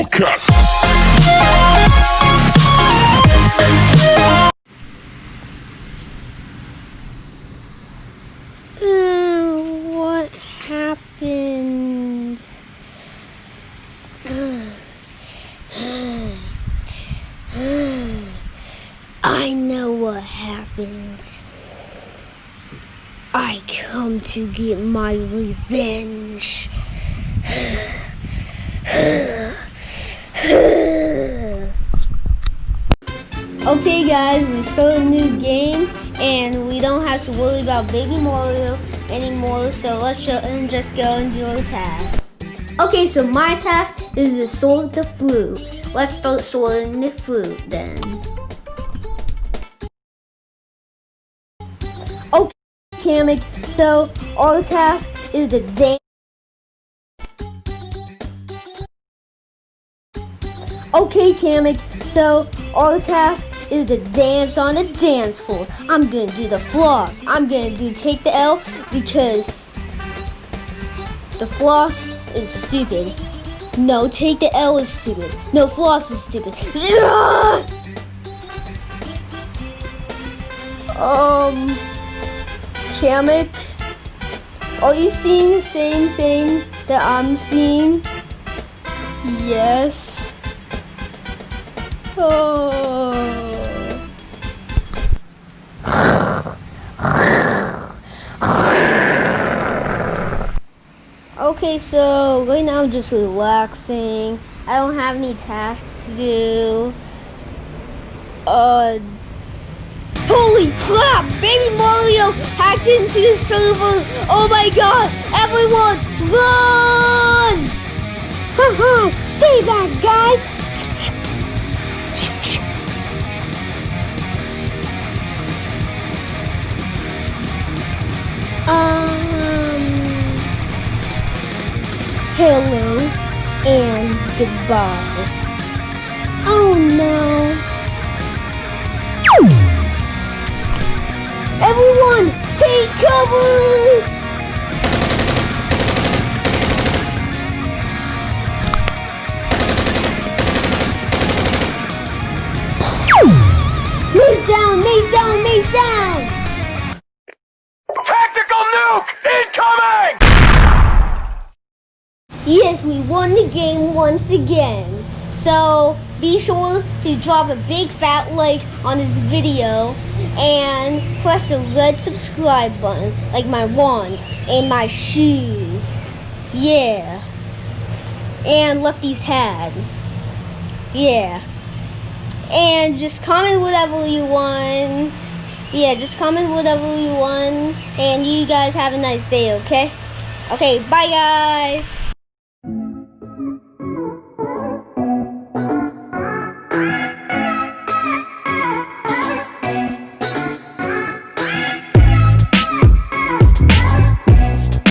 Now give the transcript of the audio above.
What happened? I know what happens. I come to get my revenge. Okay guys, we start a new game and we don't have to worry about baby Mario anymore, so let's just go and do our task. Okay, so my task is to sort the fruit. Let's start sorting the fruit then. Okay, Kamek, so our task is to dance. Okay, Kamek, so our task is to dance on the dance floor. I'm gonna do the floss. I'm gonna do take the L because the floss is stupid. No, take the L is stupid. No, floss is stupid. um, Kamek, are you seeing the same thing that I'm seeing? Yes. Okay, so right now I'm just relaxing. I don't have any tasks to do. Uh, holy crap! Baby Mario hacked into the server. Oh my god! Everyone, run! Haha, stay back, guys. Um, hello and goodbye. Oh no. Everyone, take cover! Lay down, lay down, lay down! Incoming! Yes, we won the game once again. So be sure to drop a big fat like on this video and press the red subscribe button like my wand and my shoes. Yeah. And Lefty's hat. Yeah. And just comment whatever you want. Yeah, just comment whatever you want. And you guys have a nice day, okay? Okay, bye guys.